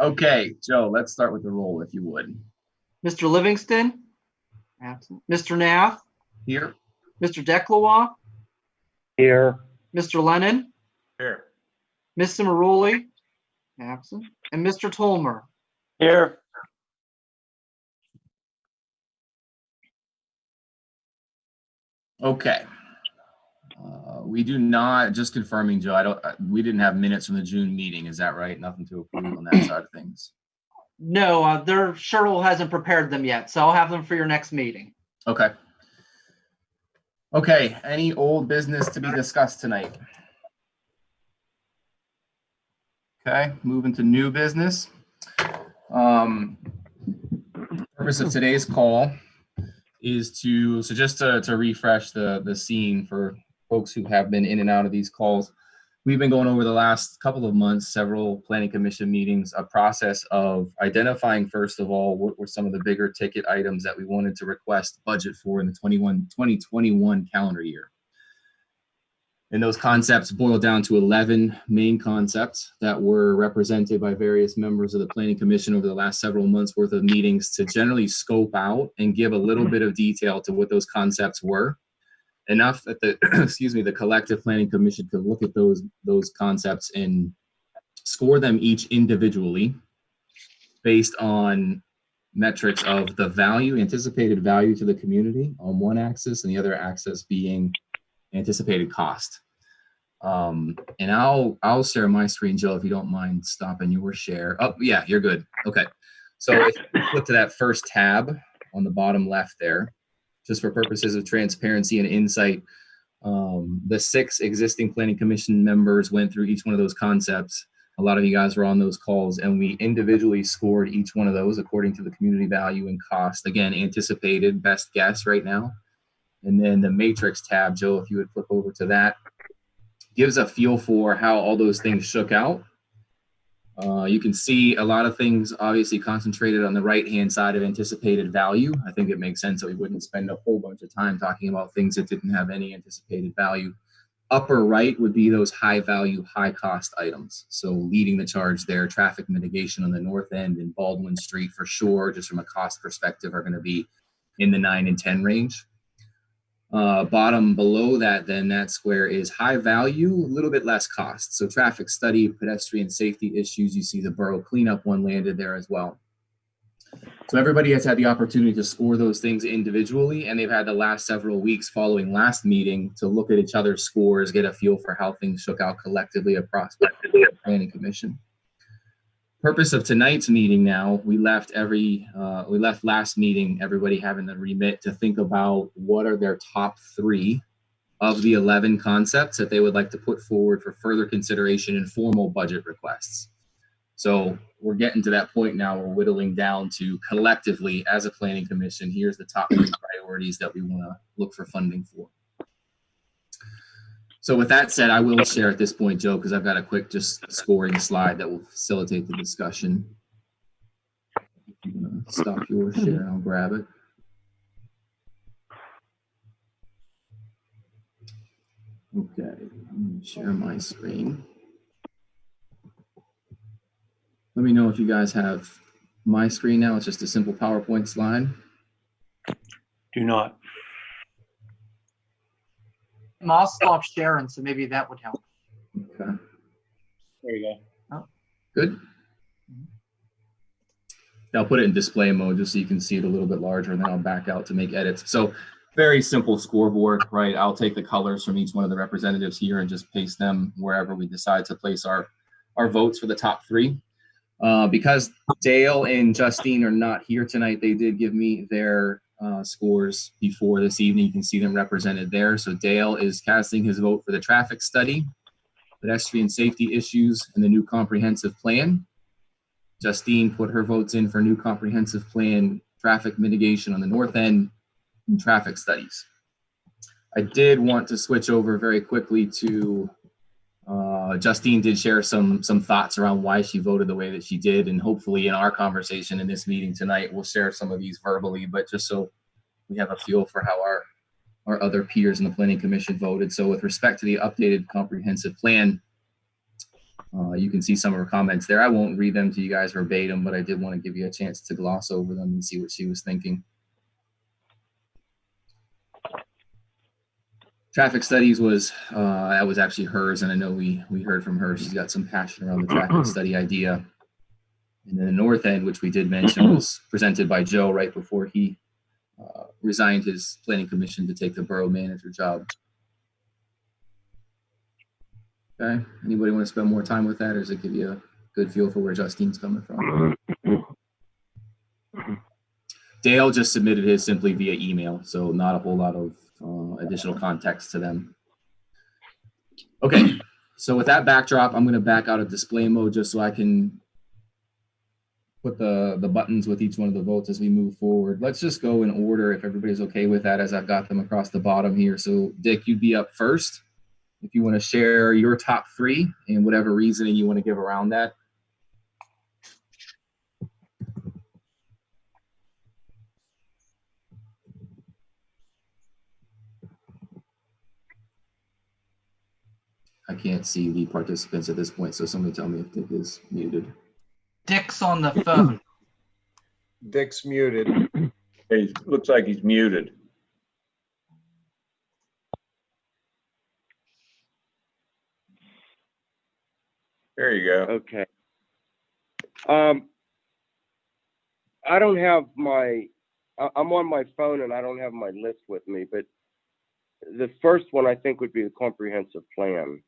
Okay, Joe, let's start with the roll if you would. Mr. Livingston? Absent. Mr. Nath? Here, Mr. Declois? Here. Mr. Lennon? Here. Ms. Cimaroli? Absent. And Mr. Tolmer? Here. okay. Uh, We do not, just confirming, Joe, I don't, uh, we didn't have minutes from the June meeting, is that right? Nothing to approve on that side of things. No, uh, their Cheryl hasn't prepared them yet, so I'll have them for your next meeting. Okay. Okay, any old business to be discussed tonight? Okay, moving to new business. Um, purpose of today's call is to, so just to, to refresh the, the scene for folks who have been in and out of these calls. We've been going over the last couple of months, several planning commission meetings, a process of identifying, first of all, what were some of the bigger ticket items that we wanted to request budget for in the 21, 2021 calendar year. And those concepts boil down to 11 main concepts that were represented by various members of the planning commission over the last several months worth of meetings to generally scope out and give a little bit of detail to what those concepts were enough that the excuse me the collective planning commission could look at those those concepts and score them each individually based on metrics of the value anticipated value to the community on one axis and the other axis being anticipated cost. Um and i'll i'll share my screen joe if you don't mind stopping your share. Oh yeah you're good. Okay. So if you flip to that first tab on the bottom left there just for purposes of transparency and insight. Um, the six existing planning commission members went through each one of those concepts. A lot of you guys were on those calls and we individually scored each one of those according to the community value and cost. Again, anticipated best guess right now. And then the matrix tab, Joe, if you would flip over to that, gives a feel for how all those things shook out. Uh, you can see a lot of things obviously concentrated on the right-hand side of anticipated value. I think it makes sense that we wouldn't spend a whole bunch of time talking about things that didn't have any anticipated value. Upper right would be those high value, high cost items. So leading the charge there, traffic mitigation on the north end and Baldwin Street for sure, just from a cost perspective, are going to be in the nine and 10 range. Uh, bottom below that, then that square is high value, a little bit less cost. So traffic study, pedestrian safety issues, you see the borough cleanup one landed there as well. So everybody has had the opportunity to score those things individually, and they've had the last several weeks following last meeting to look at each other's scores, get a feel for how things shook out collectively across the planning commission purpose of tonight's meeting now we left every uh, we left last meeting everybody having the remit to think about what are their top three of the 11 concepts that they would like to put forward for further consideration in formal budget requests. So we're getting to that point now we're whittling down to collectively as a planning commission here's the top three priorities that we want to look for funding for so with that said, I will share at this point, Joe, because I've got a quick just scoring slide that will facilitate the discussion. Stop your share, I'll grab it. Okay, share my screen. Let me know if you guys have my screen now. It's just a simple PowerPoint slide. Do not. I'll stop sharing, so maybe that would help. Okay, There you go. good. I'll put it in display mode just so you can see it a little bit larger and then I'll back out to make edits. So very simple scoreboard, right? I'll take the colors from each one of the representatives here and just paste them wherever we decide to place our, our votes for the top three. Uh, because Dale and Justine are not here tonight, they did give me their uh, scores before this evening. You can see them represented there. So Dale is casting his vote for the traffic study, pedestrian safety issues, and the new comprehensive plan. Justine put her votes in for new comprehensive plan, traffic mitigation on the north end, and traffic studies. I did want to switch over very quickly to uh, Justine did share some some thoughts around why she voted the way that she did, and hopefully in our conversation in this meeting tonight, we'll share some of these verbally, but just so we have a feel for how our our other peers in the planning commission voted. So with respect to the updated comprehensive plan, Uh, you can see some of her comments there. I won't read them to you guys verbatim, but I did want to give you a chance to gloss over them and see what she was thinking. Traffic studies was uh, that was actually hers, and I know we we heard from her. She's got some passion around the traffic study idea. And then the north end, which we did mention, was presented by Joe right before he uh, resigned his planning commission to take the borough manager job. Okay, anybody want to spend more time with that, or does it give you a good feel for where Justine's coming from? Dale just submitted his simply via email, so not a whole lot of uh, additional context to them. Okay, so with that backdrop, I'm going to back out of display mode just so I can put the, the buttons with each one of the votes as we move forward. Let's just go in order if everybody's okay with that as I've got them across the bottom here. So Dick, you'd be up first. If you want to share your top three and whatever reasoning you want to give around that. I can't see the participants at this point, so somebody tell me if Dick is muted. Dick's on the phone. Dick's muted. He looks like he's muted. There you go. Okay. Um, I don't have my, I- I'm on my phone and I don't have my list with me, but the first one I think would be the comprehensive plan.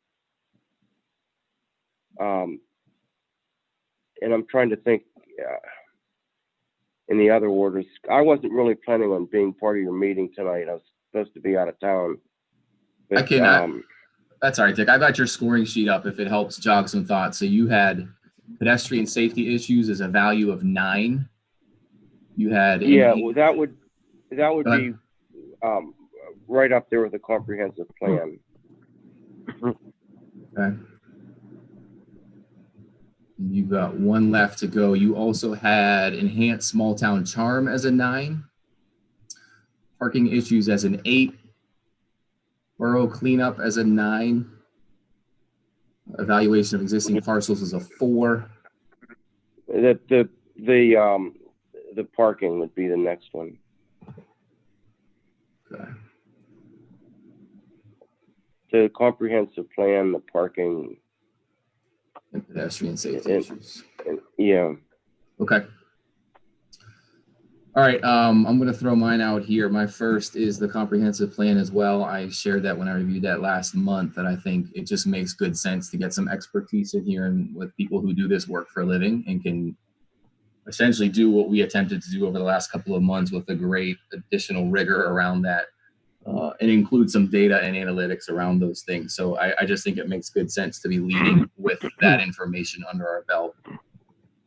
Um, and I'm trying to think, uh, in the other orders. I wasn't really planning on being part of your meeting tonight. I was supposed to be out of town. I But, cannot- um, That's all right, Dick. I got your scoring sheet up if it helps jog some thoughts. So you had pedestrian safety issues as a value of nine. You had. Yeah, well, that would, that would be, um, right up there with a comprehensive plan. Okay. You've got one left to go. You also had enhanced small town charm as a nine. Parking issues as an eight. Borough cleanup as a nine. Evaluation of existing parcels as a four. The, the, the, um, the parking would be the next one. Okay. The comprehensive plan, the parking, And pedestrian safety And- issues. and, yeah, Okay. All right, um, I'm gonna throw mine out here. My first is the comprehensive plan as well. I shared that when I reviewed that last month, that I think it just makes good sense to get some expertise in here and with people who do this work for a living and can essentially do what we attempted to do over the last couple of months with a great additional rigor around that. Uh, and include some data and analytics around those things. So I, I just think it makes good sense to be leading with that information under our belt.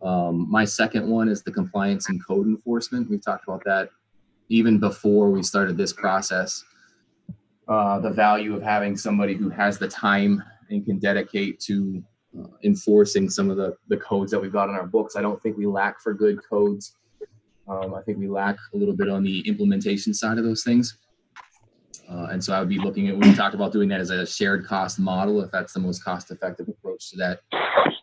Um, my second one is the compliance and code enforcement. We've talked about that even before we started this process. Uh, the value of having somebody who has the time and can dedicate to uh, enforcing some of the, the codes that we've got in our books. I don't think we lack for good codes. Um, I think we lack a little bit on the implementation side of those things. Uh, and so I would be looking at, we talked about doing that as a shared cost model, if that's the most cost effective approach to that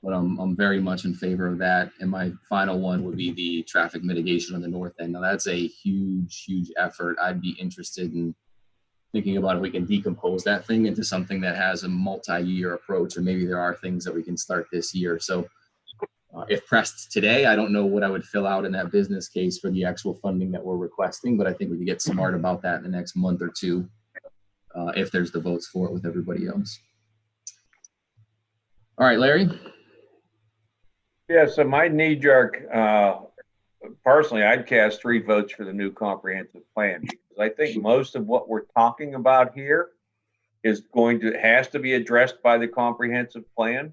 but I'm, I'm very much in favor of that. And my final one would be the traffic mitigation on the north end. Now that's a huge, huge effort. I'd be interested in thinking about if we can decompose that thing into something that has a multi-year approach, or maybe there are things that we can start this year. So uh, if pressed today, I don't know what I would fill out in that business case for the actual funding that we're requesting, but I think we could get smart about that in the next month or two uh, if there's the votes for it with everybody else. All right, Larry. Yeah, so my knee jerk, uh, personally, I'd cast three votes for the new comprehensive plan because I think most of what we're talking about here is going to, has to be addressed by the comprehensive plan.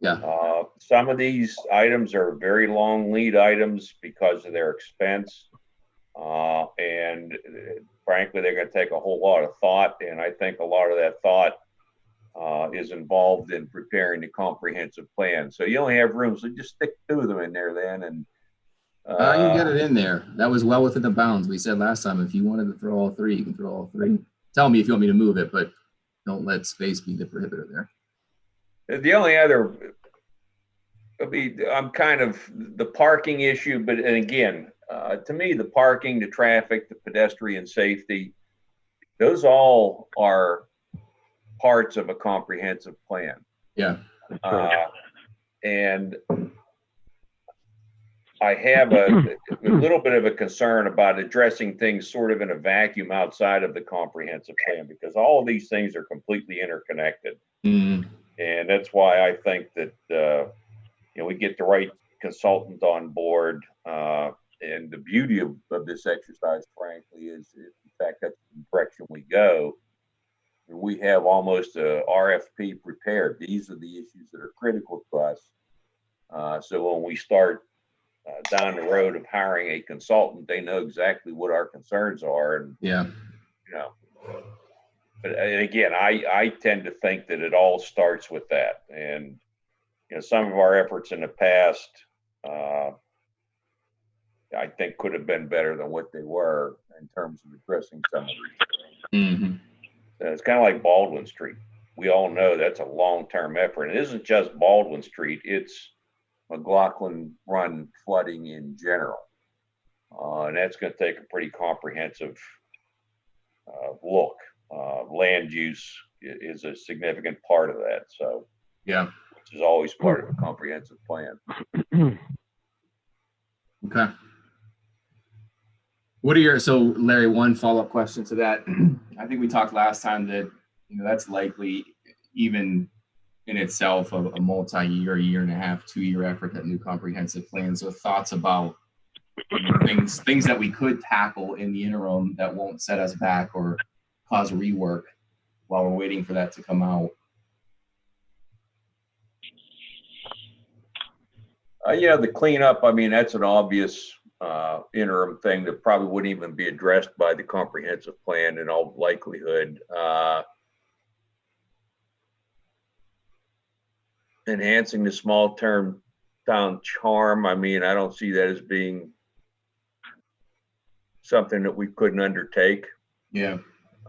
Yeah. Uh, some of these items are very long lead items because of their expense. Uh, and uh, frankly, they're gonna take a whole lot of thought, and I think a lot of that thought uh, is involved in preparing the comprehensive plan. So you only have room, so just stick two of them in there then and. Uh, you can get it in there. That was well within the bounds. We said last time, if you wanted to throw all three, you can throw all three. Tell me if you want me to move it, but don't let space be the prohibitor there. The only other I mean, I'm kind of the parking issue, but and again, uh, to me, the parking, the traffic, the pedestrian safety, those all are parts of a comprehensive plan. Yeah. Uh, and I have a, a little bit of a concern about addressing things sort of in a vacuum outside of the comprehensive plan because all of these things are completely interconnected. Mm, And that's why I think that, uh, you know, we get the right consultant on board. Uh, and the beauty of, of this exercise, frankly, is in fact that's the direction we go. We have almost a RFP prepared. These are the issues that are critical to us. Uh, so when we start uh, down the road of hiring a consultant, they know exactly what our concerns are and yeah. you know. But uh, and again, I, I tend to think that it all starts with that. And, you know, some of our efforts in the past, uh, I think could have been better than what they were in terms of addressing some of these. hmm Uh, It's kind of like Baldwin Street. We all know that's a long-term effort. and It isn't just Baldwin Street, it's McLaughlin Run flooding in general. Uh, and that's gonna take a pretty comprehensive uh, look. Uh, land use is a significant part of that, so, Yeah. which is always part of a comprehensive plan. Okay. What are your, so Larry, one follow-up question to that. I think we talked last time that, you know, that's likely even in itself a, a multi-year, year and a half, two-year effort, that new comprehensive plan. So thoughts about things, things that we could tackle in the interim that won't set us back or cause rework while we're waiting for that to come out. Uh, yeah, the cleanup, I mean, that's an obvious, uh, interim thing that probably wouldn't even be addressed by the comprehensive plan in all likelihood. Uh, enhancing the small term town charm, I mean, I don't see that as being something that we couldn't undertake. Yeah.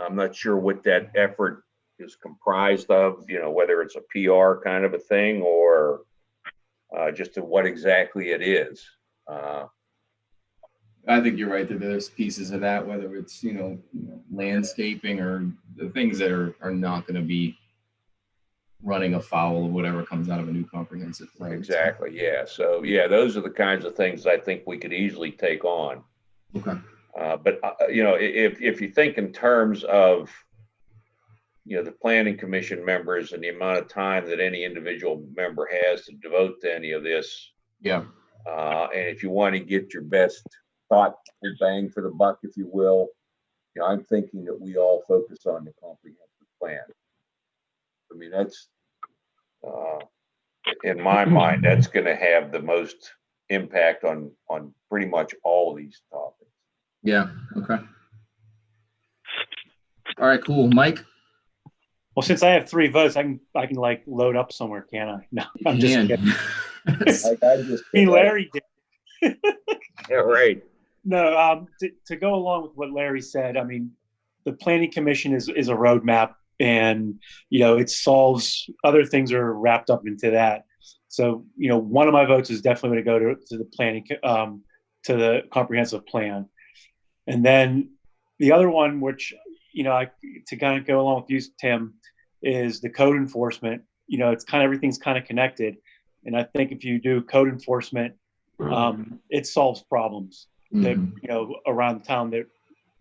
I'm not sure what that effort is comprised of, you know, whether it's a PR kind of a thing or uh, just to what exactly it is. Uh, I think you're right that there's pieces of that, whether it's, you know, you know, landscaping or the things that are, are not going to be running afoul of whatever comes out of a new comprehensive plan. Exactly, yeah. So, yeah, those are the kinds of things I think we could easily take on. Okay. Uh, but, uh, you know, if, if you think in terms of, you know, the planning commission members and the amount of time that any individual member has to devote to any of this, Yeah. Uh, and if you want to get your best thought bang for the buck, if you will, you know, I'm thinking that we all focus on the comprehensive plan. I mean, that's, uh, in my mind, that's going to have the most impact on, on pretty much all these topics. Yeah. Okay. All right. Cool. Mike. Well, since I have three votes, I can I can like load up somewhere, can I? No, I'm just Dan. kidding. Like I just. I mean, Larry did. Yeah, right. No, um, to, to go along with what Larry said, I mean, the planning commission is is a roadmap, and you know it solves other things are wrapped up into that. So you know, one of my votes is definitely going to go to to the planning um, to the comprehensive plan, and then the other one, which you know, I to kind of go along with you, Tim, is the code enforcement. You know, it's kind of everything's kind of connected, and I think if you do code enforcement, um, it solves problems that Mhm. you know around town that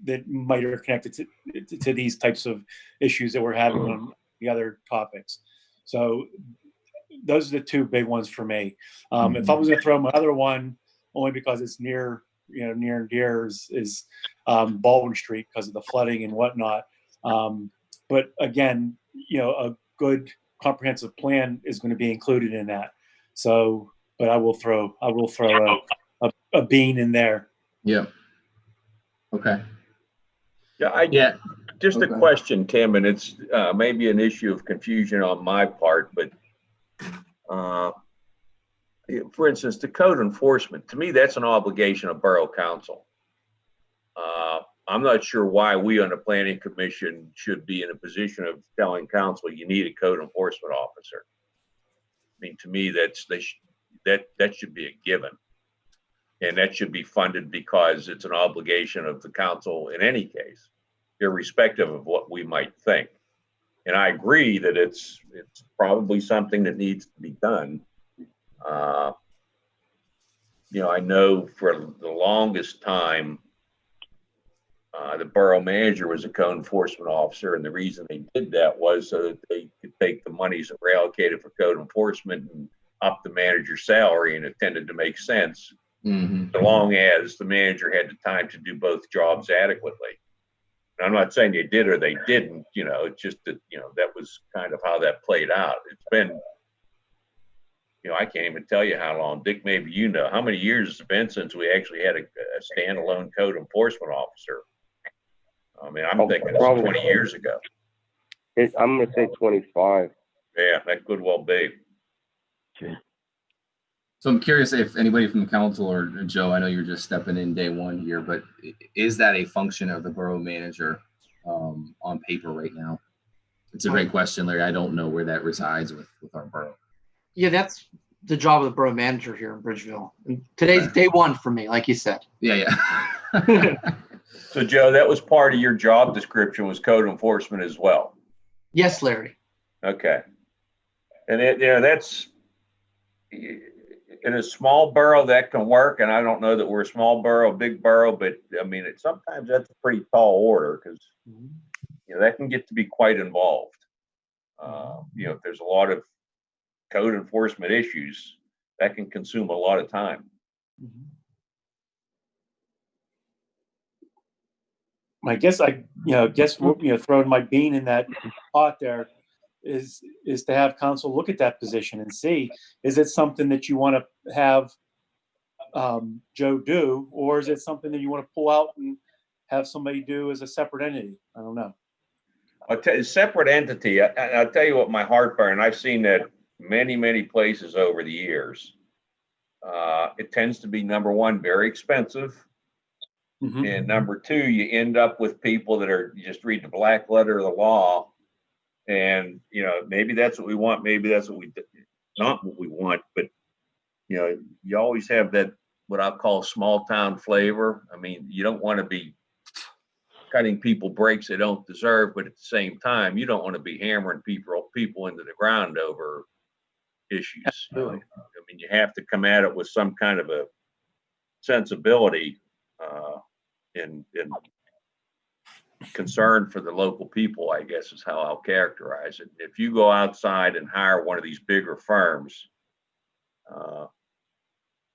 that might are connected to, to, to these types of issues that we're having on the other topics. So those are the two big ones for me. Um, If I was going to throw my other one, only because it's near you know near and dear is, is um, Baldwin Street because of the flooding and whatnot. Um, but again, you know, a good comprehensive plan is going to be included in that. So, but I will throw I will throw a, a, a bean in there. Yeah. Okay. Yeah, I, Yeah. Just a question, Tim, and it's uh, maybe an issue of confusion on my part, but uh, for instance, the code enforcement, to me, that's an obligation of Borough Council. Uh, I'm not sure why we on the Planning Commission should be in a position of telling council you need a code enforcement officer. I mean, to me, that's, they, that, that should be a given. And that should be funded because it's an obligation of the council in any case, irrespective of what we might think. And I agree that it's, it's probably something that needs to be done. Uh, You know, I know for the longest time, uh, the borough manager was a code enforcement officer, and the reason they did that was so that they could take the monies that were allocated for code enforcement and up the manager's salary, and it tended to make sense, hmm so long as the manager had the time to do both jobs adequately. And I'm not saying they did or they didn't, you know, it's just that, you know, that was kind of how that played out. It's been, you know, I can't even tell you how long, Dick, maybe you know, how many years it's been since we actually had a, a standalone code enforcement officer? I mean, I'm Oh, thinking it's probably. twenty years ago. It, I'm gonna say twenty-five. Yeah, that could well be. Okay. So I'm curious if anybody from the council or Joe, I know you're just stepping in day one here, but is that a function of the borough manager um, on paper right now? It's a great question, Larry. I don't know where that resides with, with our borough. Yeah, that's the job of the borough manager here in Bridgeville. And today's day one for me, like you said. Yeah, yeah. So Joe, that was part of your job description was code enforcement as well. Yes, Larry. Okay. And it, you know, that's, in a small borough, that can work, and I don't know that we're a small borough, big borough, but I mean, it, sometimes that's a pretty tall order, because, you know, that can get to be quite involved. Uh, you know, if there's a lot of code enforcement issues, that can consume a lot of time. I guess I, you know, guess, you know, throwing my bean in that pot there is, is to have council look at that position and see, is it something that you want to have um, Joe do, or is it something that you want to pull out and have somebody do as a separate entity? I don't know. You, separate entity, I, I- I'll tell you what my heartburn, I've seen that many, many places over the years. Uh, it tends to be number one, very expensive. Mhm. And number two, you end up with people that are, you just read the black letter of the law. And, you know, maybe that's what we want, maybe that's what we, not what we want, but, you know, you always have that, what I'll call small town flavor. I mean, you don't want to be cutting people breaks they don't deserve, but at the same time, you don't want to be hammering people, people into the ground over issues. Absolutely. I mean, you have to come at it with some kind of a sensibility, uh, and, and concern for the local people, I guess is how I'll characterize it. If you go outside and hire one of these bigger firms, uh,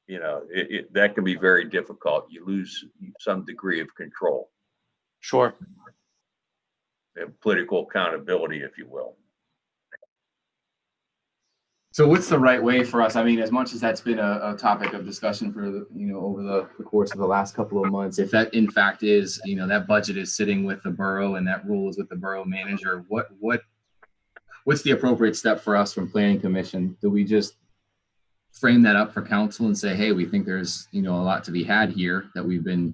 you know, it, it, that can be very difficult. You lose some degree of control Sure. and political accountability, if you will. So what's the right way for us? I mean, as much as that's been a, a topic of discussion for the, you know, over the, the course of the last couple of months, if that in fact is, you know, that budget is sitting with the borough and that rule is with the borough manager, what, what, what's the appropriate step for us from planning commission? Do we just frame that up for council and say, hey, we think there's, you know, a lot to be had here that we've been,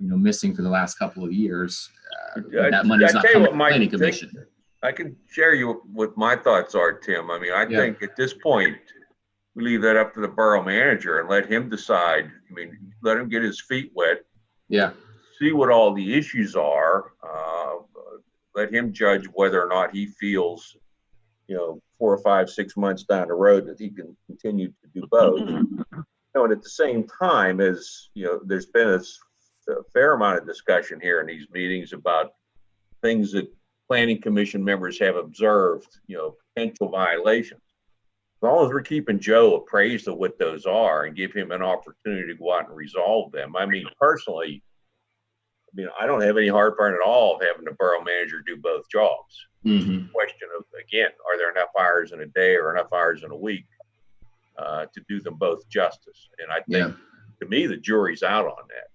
you know, missing for the last couple of years? Uh, That money's I not coming what, from Mike, planning think- commission. I can share you what my thoughts are, Tim. I mean, I Yeah. think at this point, we leave that up to the borough manager and let him decide. I mean, let him get his feet wet, Yeah, see what all the issues are. Uh, let him judge whether or not he feels, you know, four or five, six months down the road that he can continue to do both. You know, and at the same time, as you know, there's been a fair amount of discussion here in these meetings about things that planning commission members have observed, you know, potential violations. As long as we're keeping Joe appraised of what those are and give him an opportunity to go out and resolve them. I mean, personally, I mean, I don't have any heartburn at all of having the borough manager do both jobs. hmm Question of, again, are there enough hours in a day or enough hours in a week uh, to do them both justice? And I yeah. think, to me, the jury's out on that.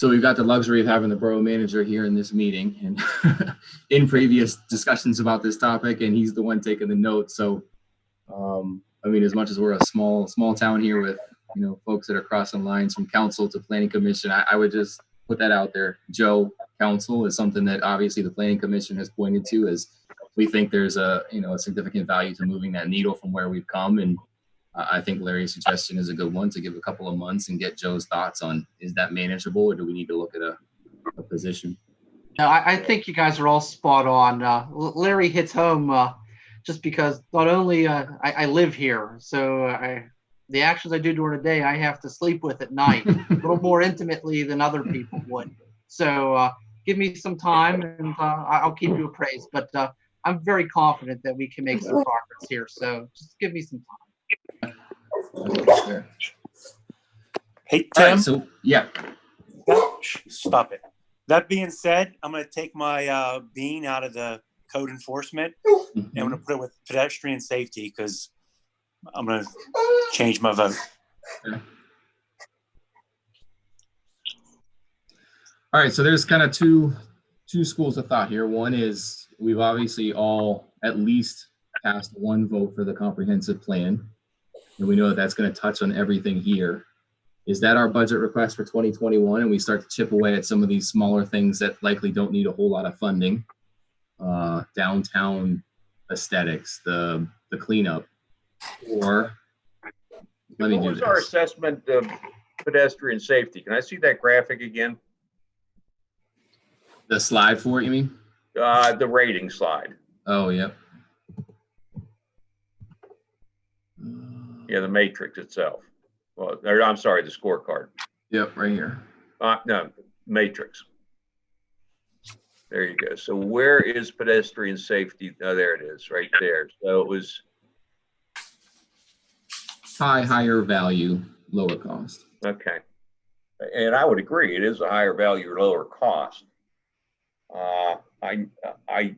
So we've got the luxury of having the borough manager here in this meeting and in previous discussions about this topic, and he's the one taking the notes. So, um, I mean, as much as we're a small, small town here with, you know, folks that are crossing lines from council to planning commission, I, I would just put that out there. Joe, council is something that obviously the planning commission has pointed to as we think there's a, you know, a significant value to moving that needle from where we've come. And I I think Larry's suggestion is a good one to give a couple of months and get Joe's thoughts on, is that manageable or do we need to look at a, a position? No, I, I think you guys are all spot on. Uh, Larry hits home uh, just because not only uh, I, I live here, so I the actions I do during the day I have to sleep with at night a little more intimately than other people would. So uh, give me some time and uh, I- I'll keep you appraised. But uh, I'm very confident that we can make some progress here. So just give me some time. Hey, All right, Tim, so, yeah, stop it. That being said, I'm gonna take my uh, bean out of the code enforcement and I'm gonna put it with pedestrian safety because I'm gonna change my vote. All right, so there's kind of two two schools of thought here. One is we've obviously all at least passed one vote for the comprehensive plan, and we know that that's going to touch on everything here. Is that our budget request for 2021, and we start to chip away at some of these smaller things that likely don't need a whole lot of funding, uh, downtown aesthetics, the the cleanup, or let me What do was our assessment of pedestrian safety? Can I see that graphic again? The slide for it, you mean? Uh, the rating slide. Oh, yep. Yeah, the matrix itself. Well, or, I'm sorry, the scorecard. Yep, right here. Uh, no, matrix. There you go. So where is pedestrian safety? Oh, there it is, right there. So it was, High, higher value, lower cost. okay. And I would agree, it is a higher value, lower cost. Uh, I, I,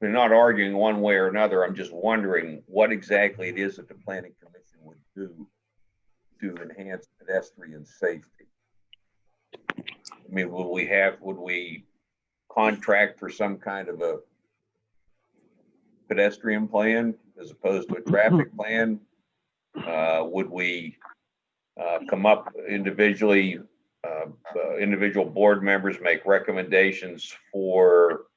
we're not arguing one way or another. I'm just wondering what exactly it is that the planning commission would do to enhance pedestrian safety. I mean, would we have, would we contract for some kind of a pedestrian plan as opposed to a traffic plan? Uh, would we, uh, come up individually, uh, uh, individual board members make recommendations for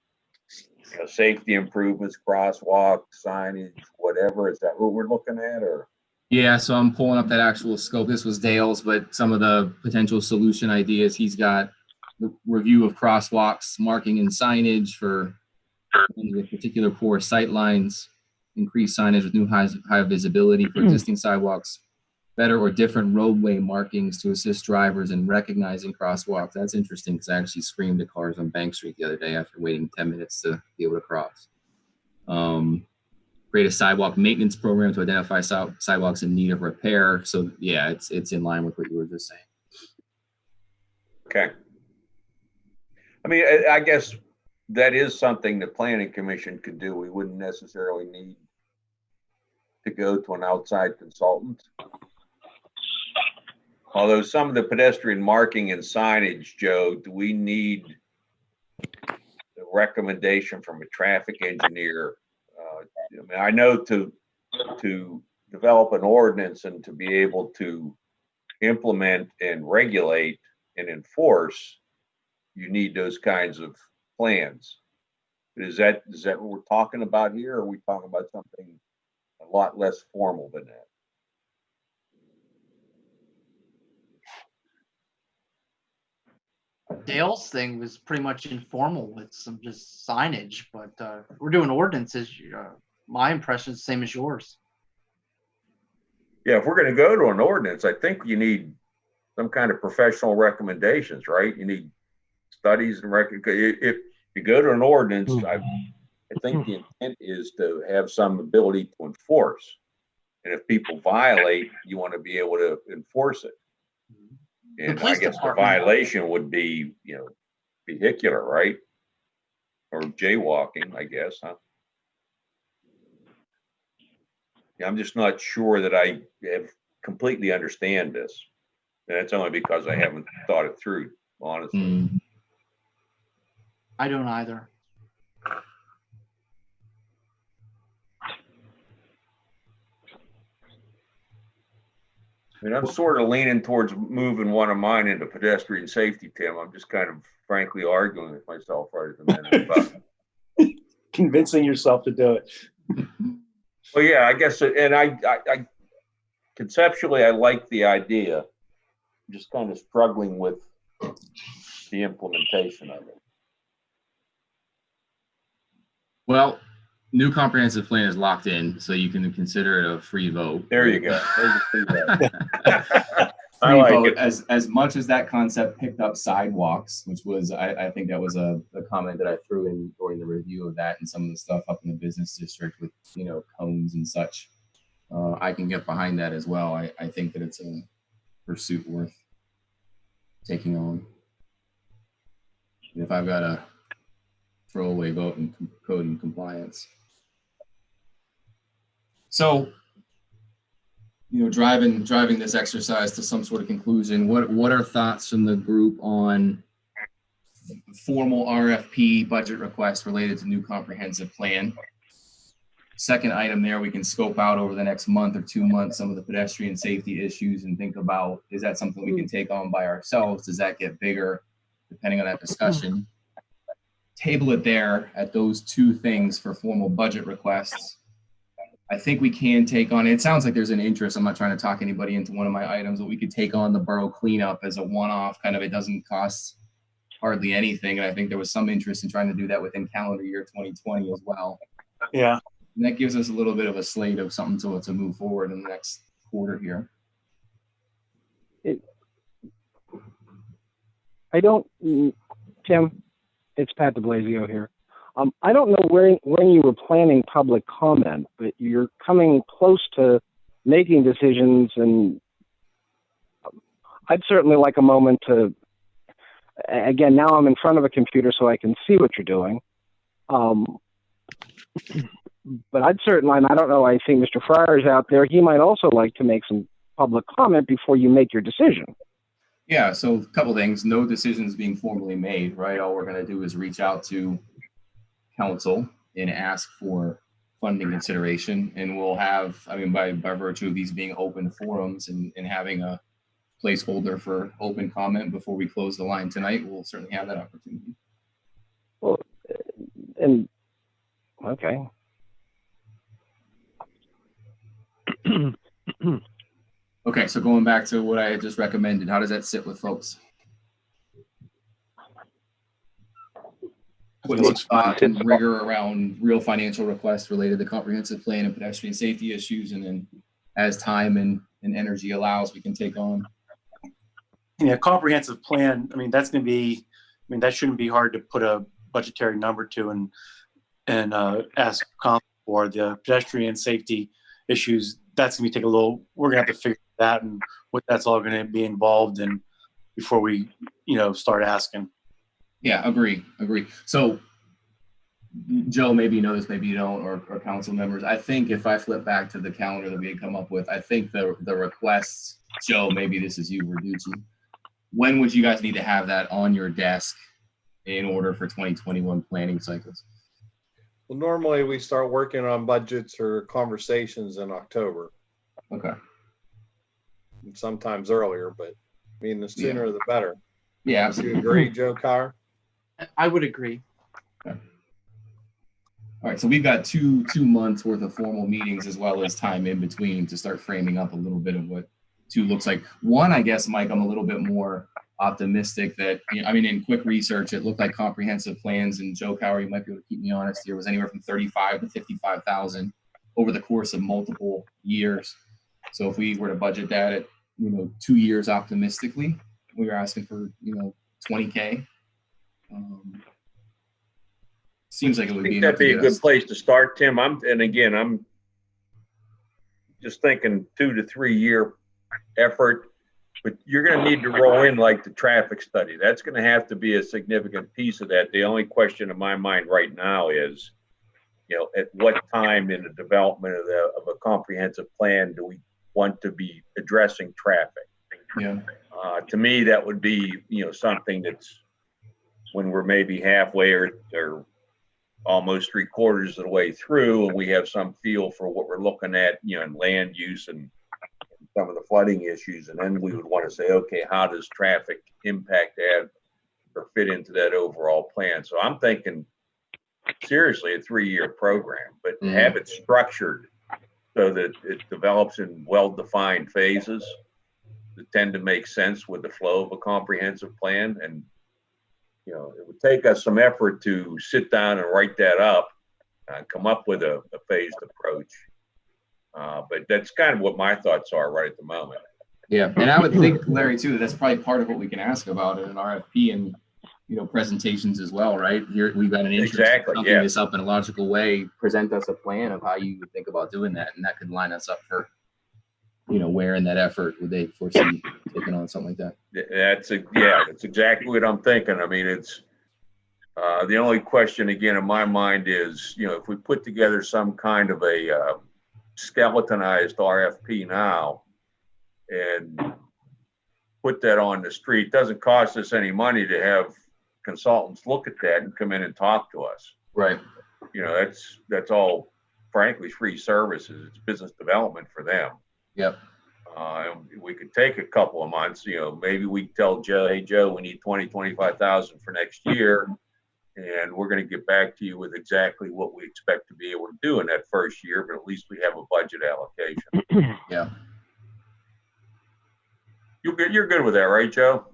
you know, safety improvements, crosswalk, signage, whatever? Is that what we're looking at or? Yeah, so I'm pulling up that actual scope. This was Dale's, but some of the potential solution ideas, he's got the review of crosswalks, marking and signage for ones with particular poor sight lines, increased signage with new high, high visibility for hmm. existing sidewalks, better or different roadway markings to assist drivers in recognizing crosswalks. That's interesting because I actually screamed at cars on Bank Street the other day after waiting 10 minutes to be able to cross. Um, create a sidewalk maintenance program to identify si- sidewalks in need of repair. So yeah, it's it's in line with what you were just saying. Okay. I mean, I guess that is something the planning commission could do. We wouldn't necessarily need to go to an outside consultant. Although some of the pedestrian marking and signage, Joe, do we need the recommendation from a traffic engineer? Uh, I mean, I know to, to develop an ordinance and to be able to implement and regulate and enforce, you need those kinds of plans. Is that, is that what we're talking about here? Or are we talking about something a lot less formal than that? Dale's thing was pretty much informal with some just signage, but uh, we're doing ordinances. Uh, my impression is the same as yours. Yeah, if we're gonna go to an ordinance, I think you need some kind of professional recommendations, right? You need studies and rec, if if you go to an ordinance, I, I think the intent is to have some ability to enforce. And if people violate, you want to be able to enforce it. And I guess the violation would be, you know, vehicular, right? Or jaywalking, I guess, huh? Yeah, I'm just not sure that I have completely understand this. And that's only because I haven't thought it through, honestly. Mm, I don't either. Mean, I'm sort of leaning towards moving one of mine into pedestrian safety, Tim. I'm just kind of frankly arguing with myself right at the minute. But convincing yourself to do it. Well, yeah, I guess, it- and I, I, I conceptually, I like the idea. I'm Just kind of struggling with the implementation of it. Well, new comprehensive plan is locked in, so you can consider it a free vote. There you go. Free vote. Free like vote, it. As, as much as that concept picked up sidewalks, which was, I, I think that was a, a comment that I threw in during the review of that and some of the stuff up in the business district with, you know, cones and such. Uh, I can get behind that as well. I, I think that it's a pursuit worth taking on. If I've got a throwaway vote in code and compliance. So, you know, driving driving this exercise to some sort of conclusion, what what are thoughts from the group on formal RFP budget request related to new comprehensive plan? Second item there, we can scope out over the next month or two months some of the pedestrian safety issues and think about, is that something we can take on by ourselves? Does that get bigger? Depending on that discussion. Table it there at those two things for formal budget requests. I think we can take on, it sounds like there's an interest, I'm not trying to talk anybody into one of my items, but we could take on the borough cleanup as a one-off, kind of, it doesn't cost hardly anything, and I think there was some interest in trying to do that within calendar year 2020 as well. Yeah. And that gives us a little bit of a slate of something to, to move forward in the next quarter here. It, I don't, Tim, it's Pat DeBlasio here. Um, I don't know where, when you were planning public comment, but you're coming close to making decisions and um, I'd certainly like a moment to, again, now I'm in front of a computer so I can see what you're doing. Um, but I'd certainly, and I don't know, I think Mr. Fryer's out there. He might also like to make some public comment before you make your decision. Yeah, so a couple things, no decisions being formally made, right? All we're gonna do is reach out to council and ask for funding consideration. And we'll have, I mean, by, by virtue of these being open forums and, and having a placeholder for open comment before we close the line tonight, we'll certainly have that opportunity. Well, and, okay. Okay, so going back to what I had just recommended, how does that sit with folks? Putting some thought and rigor around real financial requests related to comprehensive plan and pedestrian safety issues, and then as time and, and energy allows, we can take on. Yeah, comprehensive plan, I mean, that's gonna be, I mean, that shouldn't be hard to put a budgetary number to and, and, uh, ask for the pedestrian safety issues. That's gonna be take a little, we're gonna have to figure that and what that's all gonna be involved in before we, you know, start asking. Yeah, agree, agree. So Joe, maybe you know this, maybe you don't, or, or council members. I think if I flip back to the calendar that we had come up with, I think the, the requests, Joe, maybe this is you, Verducci. When would you guys need to have that on your desk in order for 2021 planning cycles? Well, normally we start working on budgets or conversations in October, Okay. and sometimes earlier, but I mean, the sooner the better. Yeah, Do you agree, Joe Carr? I would agree. All right, so we've got two, two months worth of formal meetings as well as time in between to start framing up a little bit of what two looks like. One, I guess, Mike, I'm a little bit more optimistic that, you know, I mean, in quick research, it looked like comprehensive plans and Joe Cower, you might be able to keep me honest here, was anywhere from 35 to 55,000 over the course of multiple years. So if we were to budget that at, you know, two years optimistically, we were asking for, you know, 20K. Um, Seems like it would be. think enough that'd be a good place to start, Tim. I'm, and again, I'm just thinking two to three year effort. But you're gonna need to roll in like the traffic study. That's gonna have to be a significant piece of that. The only question in my mind right now is, you know, at what time in the development of the, of a comprehensive plan do we want to be addressing traffic? Yeah. Uh, to me, that would be, you know, something that's when we're maybe halfway or, or almost three quarters of the way through and we have some feel for what we're looking at, you know, in land use and some of the flooding issues. And then we would want to say, okay, how does traffic impact that or fit into that overall plan? So I'm thinking seriously a three-year program, but Mhm. have it structured so that it develops in well-defined phases that tend to make sense with the flow of a comprehensive plan. And, you know, it would take us some effort to sit down and write that up and come up with a, a phased approach. Uh, but that's kind of what my thoughts are right at the moment. Yeah, and I would think, Larry, too, that's probably part of what we can ask about in an RFP and, you know, presentations as well, right? Here, we've got an interest in Exactly, something yeah. this up in a logical way, present us a plan of how you would think about doing that, and that could line us up for, you know, where in that effort would they foresee taking on something like that? That's, a- yeah, that's exactly what I'm thinking. I mean, it's, uh, the only question again in my mind is, you know, if we put together some kind of a, uh, skeletonized RFP now and put that on the street, doesn't cost us any money to have consultants look at that and come in and talk to us. Right. You know, that's, that's all frankly free services. It's business development for them. Yep. Uh, and we could take a couple of months, you know, maybe we tell Joe, hey, Joe, we need twenty, twenty-five thousand for next year. And we're gonna get back to you with exactly what we expect to be able to do in that first year, but at least we have a budget allocation. Yeah. You're good, you're good with that, right, Joe?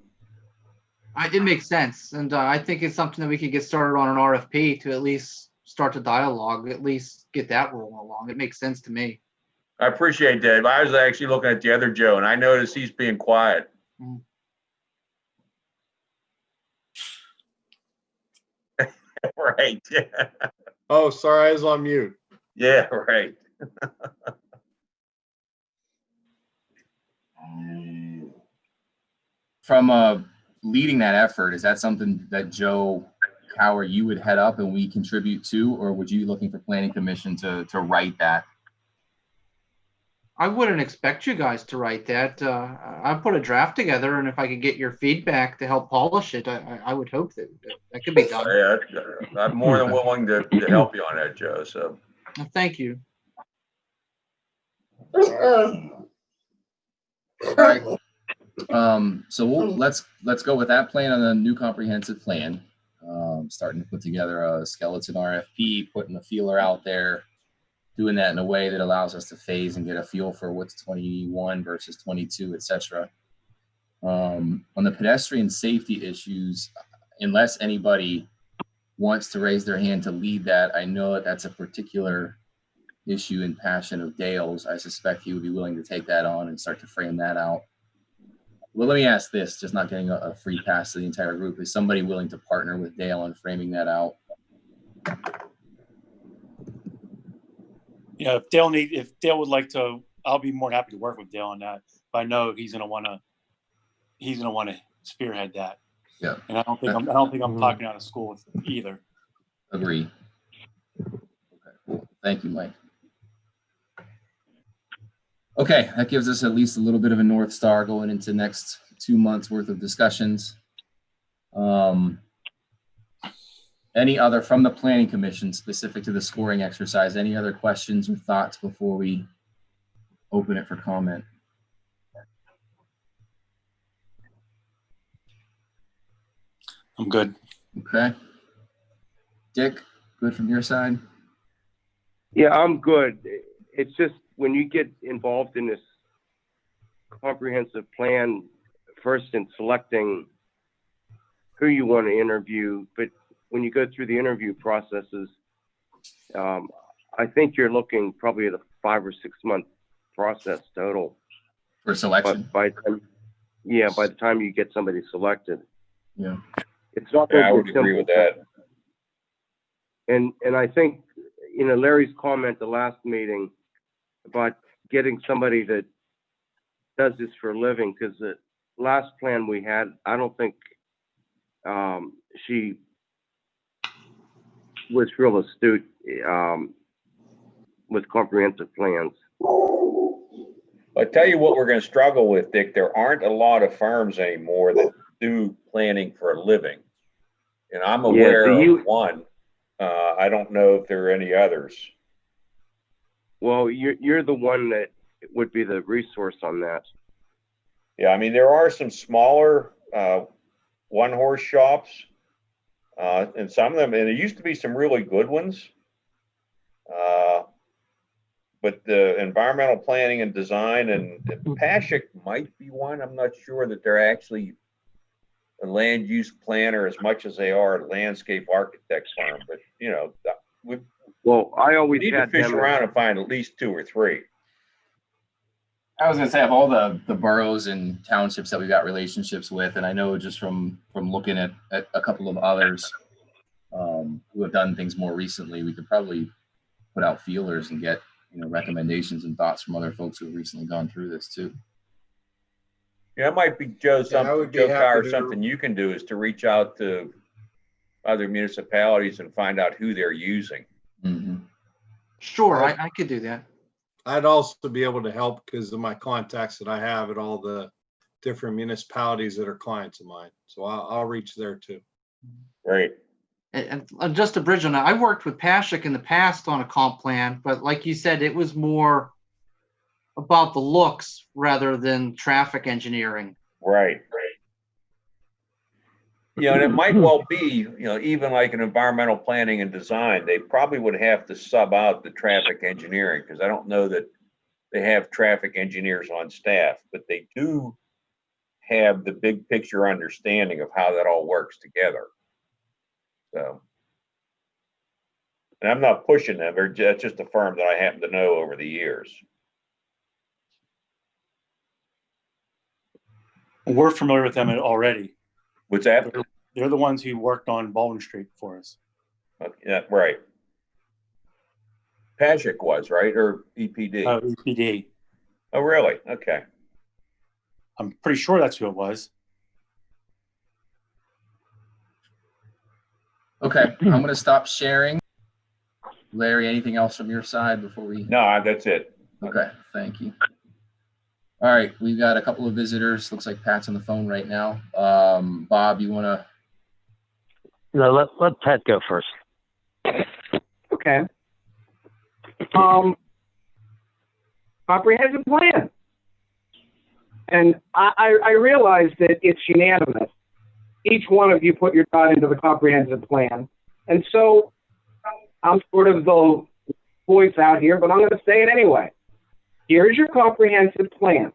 I, it makes sense, and uh, I think it's something that we could get started on an RFP to at least start the dialogue, at least get that rolling along. It makes sense to me. I appreciate that. I was actually looking at the other Joe and I noticed he's being quiet. Mm. Right. Oh, sorry, I was on mute. Yeah, right. From uh, leading that effort, is that something that Joe Cower, you would head up and we contribute to, or would you be looking for planning commission to, to write that? I wouldn't expect you guys to write that. Uh, I put a draft together, and if I could get your feedback to help polish it, I, I, I would hope that that, that could be done. Yeah, I'm more than willing to, to help you on that, Joe, so. Well, Thank you. Alright. Um, so we'll, let's, let's go with that plan on the new comprehensive plan. Um, starting to put together a skeleton RFP, putting the feeler out there. Doing that in a way that allows us to phase and get a feel for what's twenty-one versus twenty-two, et cetera. Um, on the pedestrian safety issues, unless anybody wants to raise their hand to lead that, I know that that's a particular issue and passion of Dale's. I suspect he would be willing to take that on and start to frame that out. Well, let me ask this, just not getting a, a free pass to the entire group. Is somebody willing to partner with Dale on framing that out? You know, if Dale need, if Dale would like to, I'll be more than happy to work with Dale on that. But I know he's gonna wanna, he's gonna wanna spearhead that. Yeah. And I don't think, I'm I don't think I'm Mhm. talking out of school with either. Agree. Okay, cool. Thank you, Mike. Okay, that gives us at least a little bit of a North Star going into next two months worth of discussions. Um, any other from the planning commission specific to the scoring exercise? Any other questions or thoughts before we open it for comment? I'm good. Okay. Dick, good from your side? Yeah, I'm good. It's just when you get involved in this comprehensive plan, first in selecting who you want to interview, but when you go through the interview processes, um, I think you're looking probably at a five or six month process total. For selection? But by, the time- yeah, by the time you get somebody selected, Yeah. it's not. Yeah, I would agree simple. with that. And, and I think, you know, Larry's comment the last meeting about getting somebody that does this for a living, because the last plan we had, I don't think, um, she was real astute, um, with comprehensive plans. I tell you what, we're gonna struggle with, Dick. There aren't a lot of firms anymore that do planning for a living. And I'm aware do you- of one. Uh, I don't know if there are any others. Well, you're, you're the one that would be the resource on that. Yeah, I mean, there are some smaller, uh, one-horse shops. Uh, and some of them, and there used to be some really good ones. Uh, but the environmental planning and design and and Pashek might be one. I'm not sure that they're actually a land use planner as much as they are a landscape architect firm, but you know, we Well, I always need to fish them. around and find at least two or three. I was gonna say of all the the boroughs and townships that we've got relationships with, and I know just from from looking at at a couple of others um, who have done things more recently, we could probably put out feelers and get you know recommendations and thoughts from other folks who have recently gone through this too. Yeah, it might be, Joe, something, would be Joe happy Carr, something you can do is to reach out to other municipalities and find out who they're using. Mhm. Sure, I, I could do that. I'd also be able to help because of my contacts that I have at all the different municipalities that are clients of mine. So I'll, I'll reach there too. Great. And, and uh, just to bridge on that, I worked with Pashek in the past on a comp plan, but like you said, it was more about the looks rather than traffic engineering. Right, right. Yeah, and it might well be, you know, even like an environmental planning and design, they probably would have to sub out the traffic engineering, because I don't know that they have traffic engineers on staff, but they do have the big picture understanding of how that all works together. So. And I'm not pushing them, that's just a firm that I happen to know over the years. We're familiar with them already. What's that? They're the ones who worked on Baldwin Street for us. Okay, Yeah, right. Patrick was, right, or EPD? Uh, EPD. Oh, really? Okay. I'm pretty sure that's who it was. Okay, I'm gonna stop sharing. Larry, anything else from your side before we? No, that's it. Okay, thank you. All right, we've got a couple of visitors. Looks like Pat's on the phone right now. Um, Bob, you wanna? No, let, let Pat go first. Okay. Um, comprehensive plan. And I, I, I realize that it's unanimous. Each one of you put your thought into the comprehensive plan. And so I'm sort of the voice out here, but I'm going to say it anyway. Here's your comprehensive plan.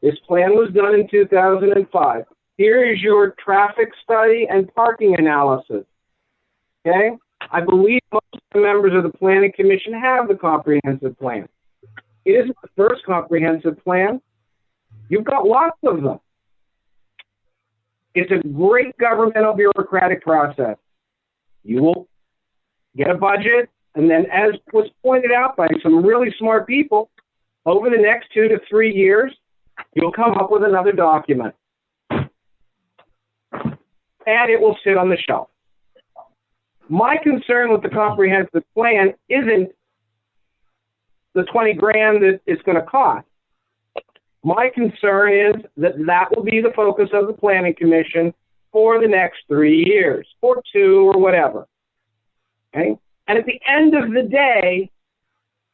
This plan was done in 2005. Here is your traffic study and parking analysis. Okay? I believe most members of the planning commission have the comprehensive plan. It isn't the first comprehensive plan. You've got lots of them. It's a great governmental bureaucratic process. You will get a budget, and then, as was pointed out by some really smart people, over the next two to three years, you'll come up with another document. And it will sit on the shelf. My concern with the comprehensive plan isn't the 20 grand that it's going to cost. My concern is that that will be the focus of the planning commission for the next three years, or two, or whatever. Okay? And at the end of the day,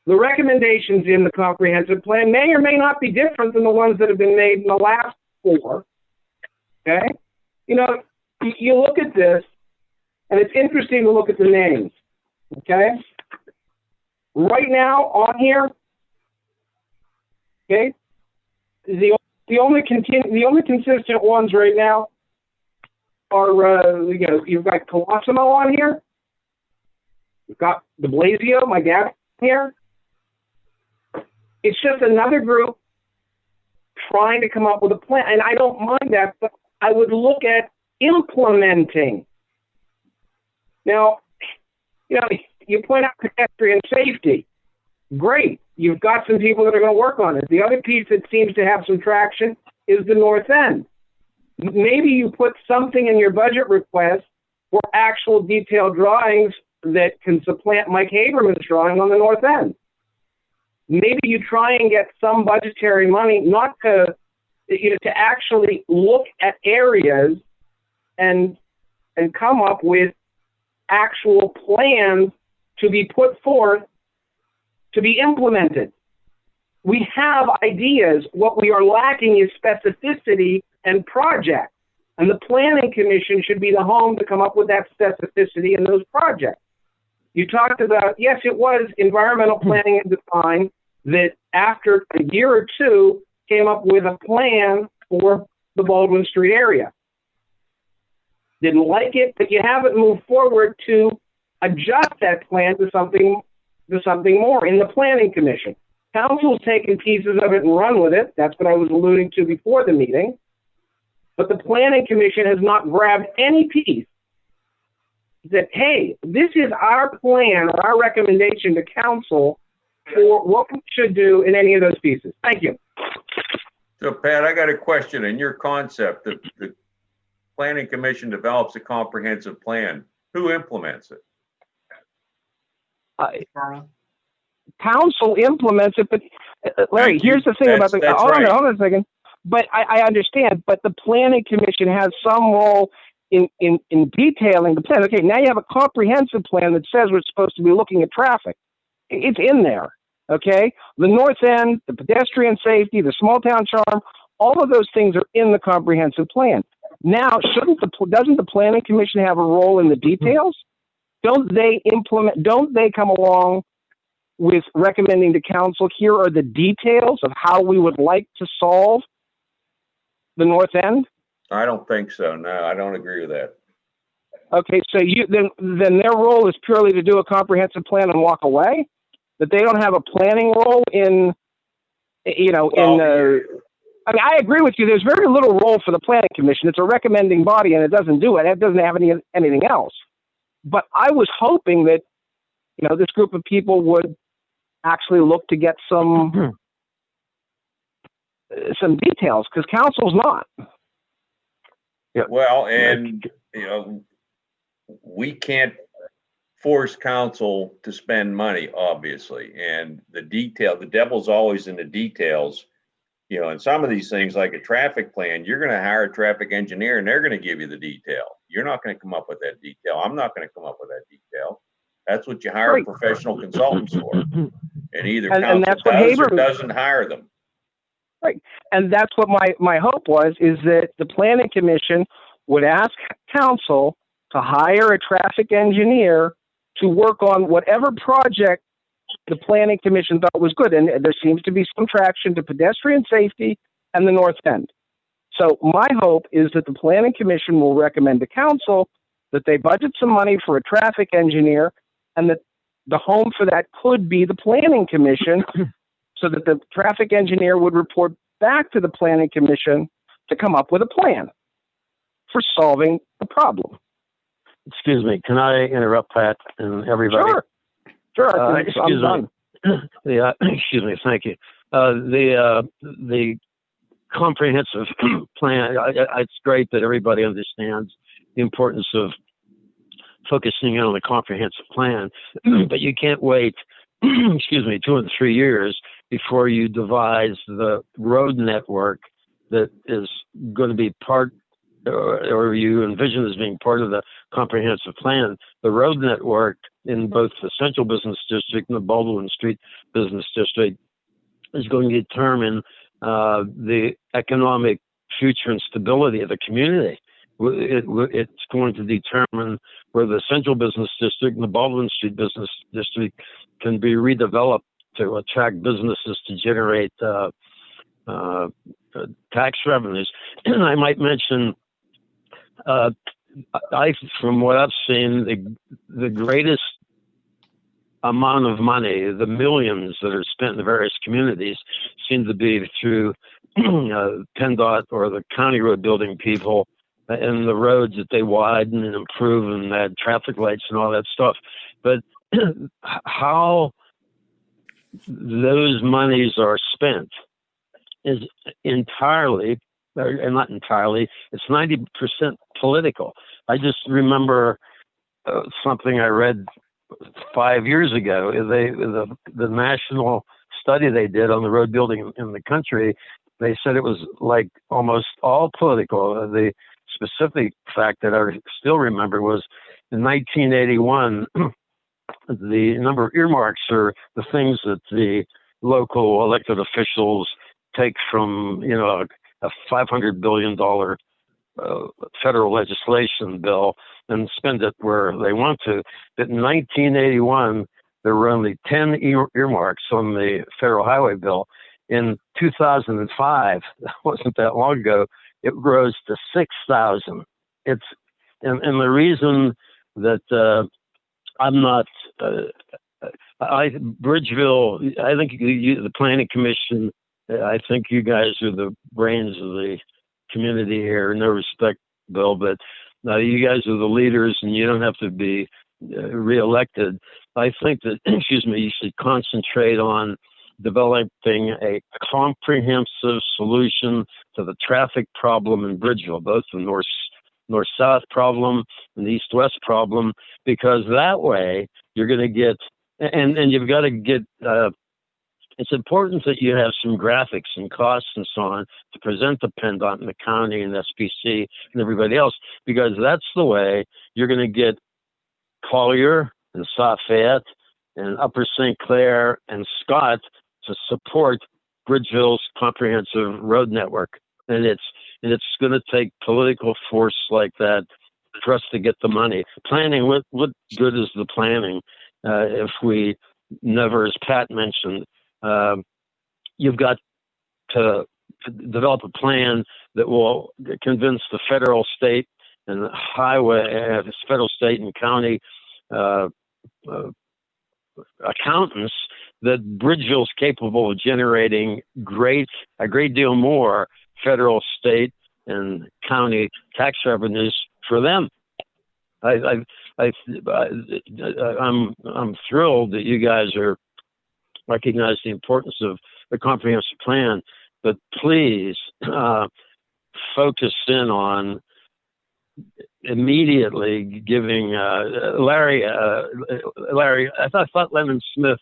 the recommendations in the comprehensive plan may or may not be different than the ones that have been made in the last four. Okay? You know, you, look at this, and it's interesting to look at the names. Okay? Right now on here, okay, the the only continu- the only consistent ones right now are uh, you know you've got Colosimo on here, you've got De Blasio, my dad here. It's just another group trying to come up with a plan, and I don't mind that, but I would look at implementing. Now, you know, you point out pedestrian safety. Great. You've got some people that are going to work on it. The other piece that seems to have some traction is the north end. Maybe you put something in your budget request for actual detailed drawings that can supplant Mike Haberman's drawing on the north end. Maybe you try and get some budgetary money not to you know to actually look at areas and and come up with actual plans to be put forth to be implemented. We have ideas. What we are lacking is specificity and project. And the planning commission should be the home to come up with that specificity in those projects. You talked about, yes, it was environmental hmm. planning and design that after a year or two came up with a plan for the Baldwin Street area. Didn't like it, but you haven't moved forward to adjust that plan to something to something more in the planning commission. Council's taken pieces of it and run with it. That's what I was alluding to before the meeting. But the planning commission has not grabbed any piece that, hey, this is our plan or our recommendation to council for what we should do in any of those pieces. Thank you. So Pat, I got a question. In your concept, the, the planning commission develops a comprehensive plan. Who implements it? Uh, council implements it, but uh, Larry, Thank you. here's the thing about the, That's- that's hold on, right. hold on a second. But I, I understand, but the planning commission has some role in, in, in detailing the plan. Okay, now you have a comprehensive plan that says we're supposed to be looking at traffic. It's in there, okay? The north end, the pedestrian safety, the small town charm, all of those things are in the comprehensive plan. Now, shouldn't the, doesn't the planning commission have a role in the details? Don't they implement, don't they come along with recommending to council, here are the details of how we would like to solve the north end? I don't think so. No, I don't agree with that. Okay, so you, then, then their role is purely to do a comprehensive plan and walk away? That they don't have a planning role in, you know, in, uh, I mean, I agree with you, there's very little role for the planning commission. It's a recommending body and it doesn't do it. It doesn't have any, anything else. But I was hoping that, you know, this group of people would actually look to get some, uh, some details, because council's not. Yeah. Well, and, you know, we can't force council to spend money, obviously, and the detail, the devil's always in the details. You know, and some of these things, like a traffic plan, you're gonna hire a traffic engineer and they're gonna give you the detail. You're not gonna come up with that detail. I'm not gonna come up with that detail. That's what you hire Right. professional consultants for. And either And- and council that's does or doesn't hire them. Right. And that's what my, my hope was, is that the planning commission would ask council to hire a traffic engineer to work on whatever project the planning commission thought was good. And there seems to be some traction to pedestrian safety and the north end. So my hope is that the planning commission will recommend to council that they budget some money for a traffic engineer and that the home for that could be the planning commission so that the traffic engineer would report back to the planning commission to come up with a plan for solving the problem. Excuse me, can I interrupt Pat and everybody? Sure. Sure. Uh, I'm excuse done. me. The, uh, excuse me, thank you. Uh, the, uh, the comprehensive plan, I, I, it's great that everybody understands the importance of focusing on the comprehensive plan, but you can't wait, excuse me, two and three years before you devise the road network that is going to be part or, or you envision as being part of the comprehensive plan. The road network in both the central business district and the Baldwin Street business district is going to determine uh, the economic future and stability of the community. It, it's going to determine where the central business district and the Baldwin Street business district can be redeveloped to attract businesses to generate uh, uh, tax revenues. And I might mention, uh, I, from what I've seen, the the greatest amount of money, the millions that are spent in the various communities, seem to be through uh, PennDOT or the county road building people and the roads that they widen and improve and add traffic lights and all that stuff. But how those monies are spent is entirely, and not entirely, it's 90% political. I just remember uh, something I read five years ago. They, the, the national study they did on the road building in the country, they said it was like almost all political. The specific fact that I still remember was in 1981, the number of earmarks are the things that the local elected officials take from, you know, a $500 billion uh, federal legislation bill and spend it where they want to. But in 1981, there were only 10 ear- earmarks on the federal highway bill. In 2005, that wasn't that long ago, it rose to 6,000. It's and, and the reason that uh, I'm not, uh, I Bridgeville, I think you, the Planning Commission, I think you guys are the brains of the community here. No respect, Bill, but now you guys are the leaders, and you don't have to be uh, reelected. I think that, excuse me, you should concentrate on developing a comprehensive solution to the traffic problem in Bridgeville, both the north north south problem and the east west problem, because that way you're going to get and and you've got to get. Uh, it's important that you have some graphics and costs and so on to present the PennDOT and the county and SPC and everybody else, because that's the way you're going to get Collier and South Fayette and Upper St. Clair and Scott to support Bridgeville's comprehensive road network. And it's and it's going to take political force like that for us to get the money. Planning, what what good is the planning uh, if we never, as Pat mentioned, um, you've got to, to develop a plan that will convince the federal, state, and highway, uh, federal, state, and county uh, uh, accountants that Bridgeville is capable of generating great, a great deal more federal, state, and county tax revenues for them. I, I, I, I, I'm, I'm thrilled that you guys are recognize the importance of the comprehensive plan, but please uh, focus in on immediately giving uh, Larry. Uh, Larry, I thought, I thought Lennon Smith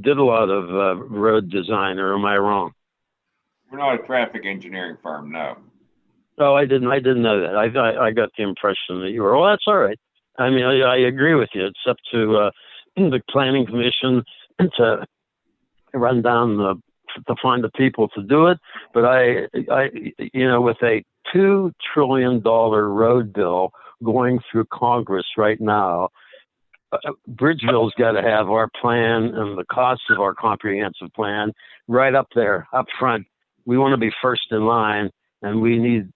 did a lot of uh, road design, or am I wrong? We're not a traffic engineering firm, no. Oh, I didn't. I didn't know that. I I, I got the impression that you were. Well, that's all right. I mean, I, I agree with you. It's up to uh, the planning commission to run down the to find the people to do it. But I, I, you know, with a two trillion dollar road bill going through Congress right now, uh, Bridgeville's got to have our plan and the costs of our comprehensive plan right up there, up front. We want to be first in line, and we need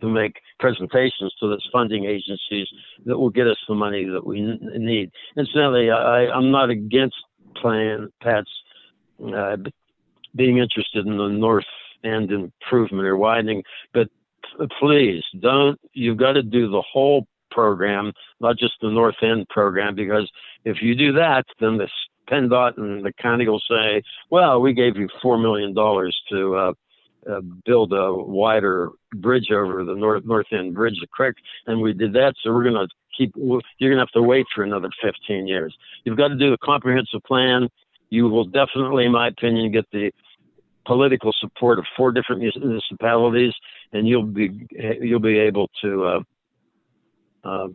to make presentations to those funding agencies that will get us the money that we need. Incidentally, I, I'm not against plan Pat's uh, being interested in the north end improvement or widening, but please don't. You've got to do the whole program, not just the north end program, because if you do that, then the PennDOT and the county will say, "Well, we gave you four million dollars to." Uh, uh, build a wider bridge over the north north end bridge, the creek, and we did that. So we're going to keep. You're going to have to wait for another 15 years. You've got to do a comprehensive plan. You will definitely, in my opinion, get the political support of four different municipalities, and you'll be you'll be able to uh, uh,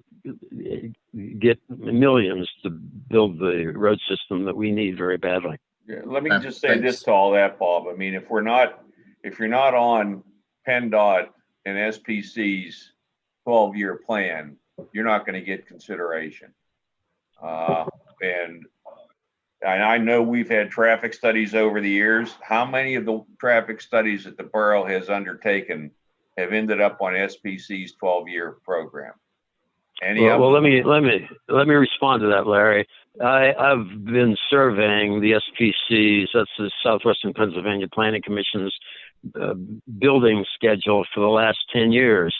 get millions to build the road system that we need very badly. Yeah, let me just say thanks. this to all that, Bob. I mean, if we're not, if you're not on PennDOT and SPC's twelve-year plan, you're not gonna get consideration. Uh, and, and I know we've had traffic studies over the years. How many of the traffic studies that the borough has undertaken have ended up on SPC's twelve-year program? Any Well, well, let me let me let me respond to that, Larry. I, I've been surveying the SPCs, that's the Southwestern Pennsylvania Planning Commission's uh, building schedule for the last 10 years.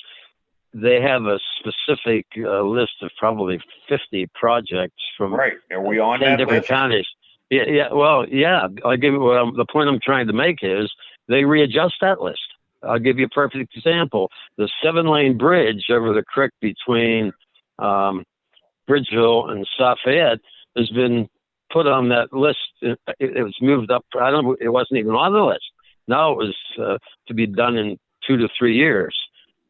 They have a specific uh, list of probably 50 projects from Right, are we on 10 that different list? counties. Yeah, yeah. Well, yeah. I'll give I'm, the point I'm trying to make is they readjust that list. I'll give you a perfect example. The seven lane bridge over the creek between um, Bridgeville and South Fayette has been put on that list. It, it was moved up. I don't. It wasn't even on the list. Now it was uh, to be done in two to three years.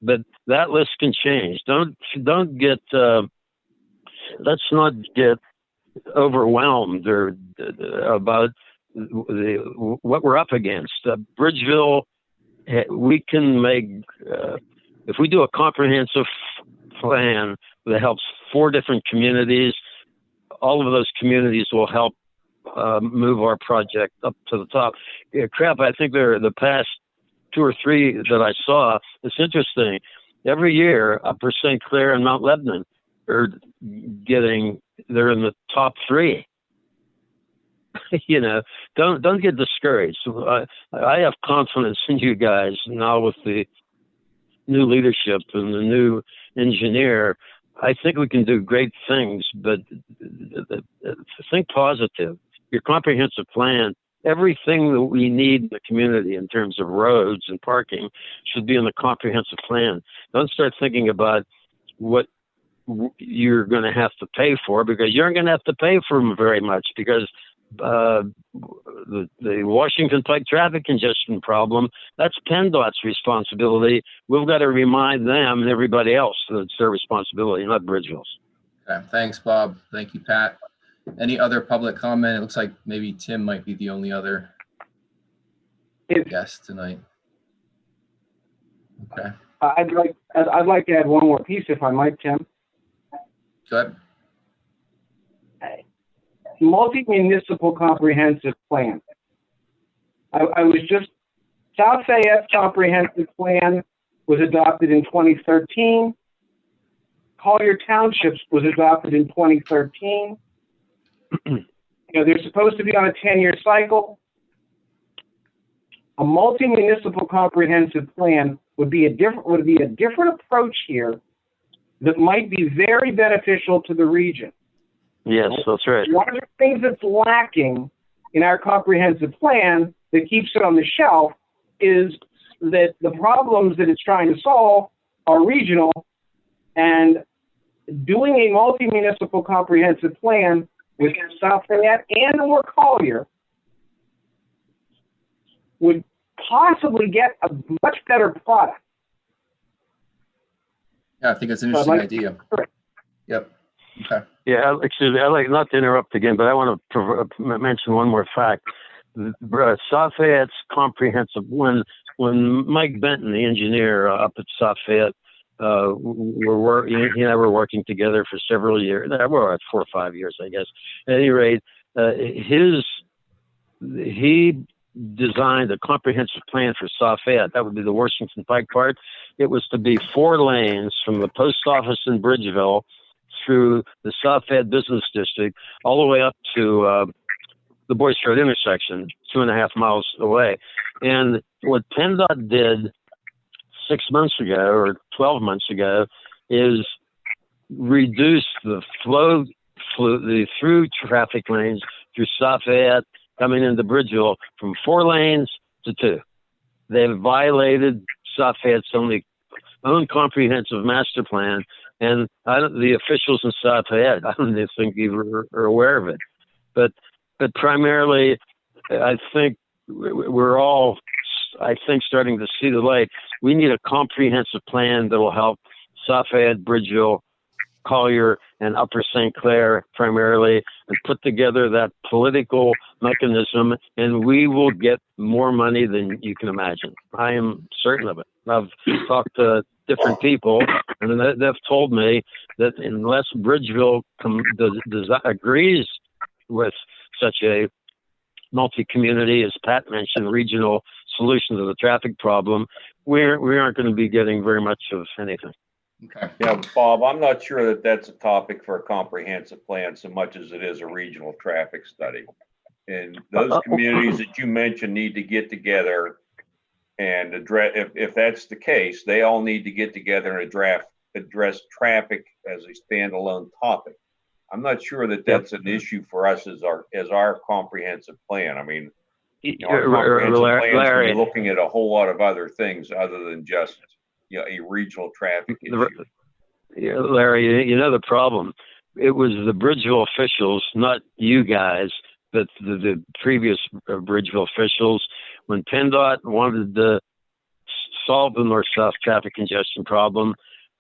But that list can change. Don't don't get. Uh, let's not get overwhelmed or uh, about the, what we're up against. Uh, Bridgeville, eh, we can make uh, if we do a comprehensive plan that helps four different communities, all of those communities will help uh, move our project up to the top. Yeah, crap, I think there the past two or three that I saw. It's interesting. Every year, Upper St. Clair and Mount Lebanon are getting. They're in the top three. you know, don't don't get discouraged. I, I have confidence in you guys now with the new leadership and the new engineer. I think we can do great things, but think positive. Your comprehensive plan, everything that we need in the community in terms of roads and parking should be in the comprehensive plan. Don't start thinking about what you're going to have to pay for because you're going to have to pay for them very much because uh, the, the Washington Pike traffic congestion problem, that's PennDOT's responsibility. We've got to remind them and everybody else that it's their responsibility, not Bridgeville's. Okay, thanks, Bob. Thank you, Pat. Any other public comment? It looks like maybe Tim might be the only other If- guest tonight. Okay, I'd like, I'd I'd like to add one more piece if I might, Tim. Multi-municipal comprehensive plan. I, I was just, South Fayette comprehensive plan was adopted in 2013. Collier Townships was adopted in 2013. you know, they're supposed to be on a 10-year cycle. A multi-municipal comprehensive plan would be a different would be a different approach here that might be very beneficial to the region. Yes, that's right. One of the things that's lacking in our comprehensive plan that keeps it on the shelf is that the problems that it's trying to solve are regional and doing a multi-municipal comprehensive plan with South Fayette and or Collier would possibly get a much better product. Yeah, I think it's an interesting like- idea. Correct. Yep. Okay. Yeah, excuse me. I like not to interrupt again, but I want to mention one more fact. The- Uh, South comprehensive when when Mike Benton, the engineer uh, up at South Fayette, uh, were wor- he he and I were working together for several years. Well, four or five years, I guess. At any rate, uh, his he designed a comprehensive plan for South Fayette. That would be the Washington Pike part. It was to be four lanes from the post office in Bridgeville through the South Fayette Business District all the way up to uh, the Boyce Road intersection, two and a half miles away. And what PennDOT did six months ago or 12 months ago is reduce the flow, the through traffic lanes through South Fayette coming into Bridgeville from four lanes to two. They've violated South Fayette's only own comprehensive master plan and I don't, the officials in South Fayette, I don't think even are, are aware of it. But but primarily, I think we're all, I think, starting to see the light. We need a comprehensive plan that will help South Fayette, Bridgeville, Collier, and Upper St. Clair primarily, and put together that political mechanism, and we will get more money than you can imagine. I am certain of it. I've talked to different people, and they- they've told me that unless Bridgeville com- does, does, agrees with such a multi-community, as Pat mentioned, regional solution to the traffic problem, we're, we aren't going to be getting very much of anything. Okay. Yeah, Bob, I'm not sure that that's a topic for a comprehensive plan so much as it is a regional traffic study. And those Uh, uh, communities that you mentioned need to get together and address, if, if that's the case, they all need to get together and address, address traffic as a standalone topic. I'm not sure that that's an issue for us as our, as our comprehensive plan. I mean, you know, our comprehensive plan's gonna be Larry, looking at a whole lot of other things other than just, you know, a regional traffic issue. Yeah, Larry, you- know the problem. It was the Bridgeville officials, not you guys, but the, the previous uh, Bridgeville officials. When PennDOT wanted to solve the north-south traffic congestion problem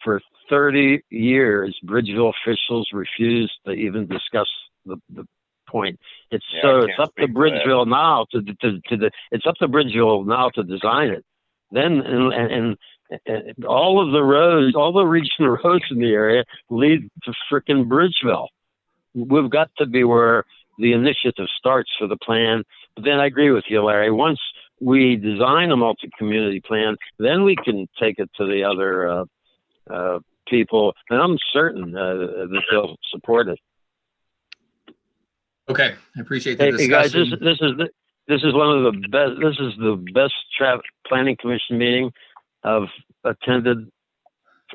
for 30 years, Bridgeville officials refused to even discuss the, the point. It's Yeah, so it's up to. Bridgeville now to, to, to the it's up to Bridgeville now to design it. Then and, and And all of the roads, all the regional roads in the area lead to frickin' Bridgeville. We've got to be where the initiative starts for the plan. But then I agree with you, Larry. Once we design a multi-community plan, then we can take it to the other uh, uh, people, and I'm certain uh, that they'll support it. Okay, I appreciate the Hey, hey, guys, this, this is the, this is one of the best. This is the best planning commission meeting I've attended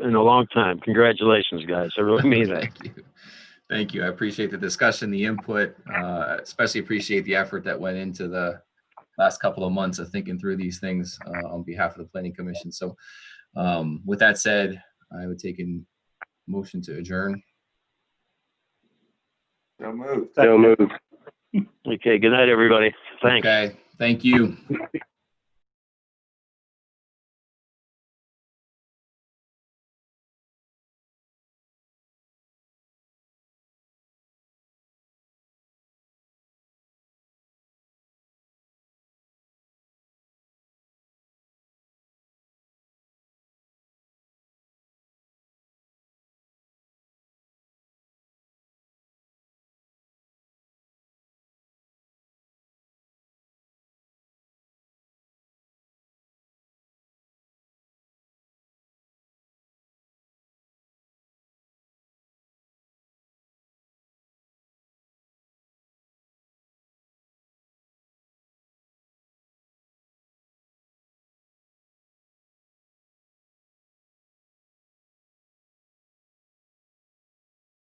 in a long time. Congratulations, guys! I really mean that. Thank you. Thank you. I appreciate the discussion, the input, uh, especially appreciate the effort that went into the last couple of months of thinking through these things uh, on behalf of the planning commission. So um, with that said, I would take a motion to adjourn. So moved. So moved. Okay, good night, everybody. Thanks. Okay, thank you.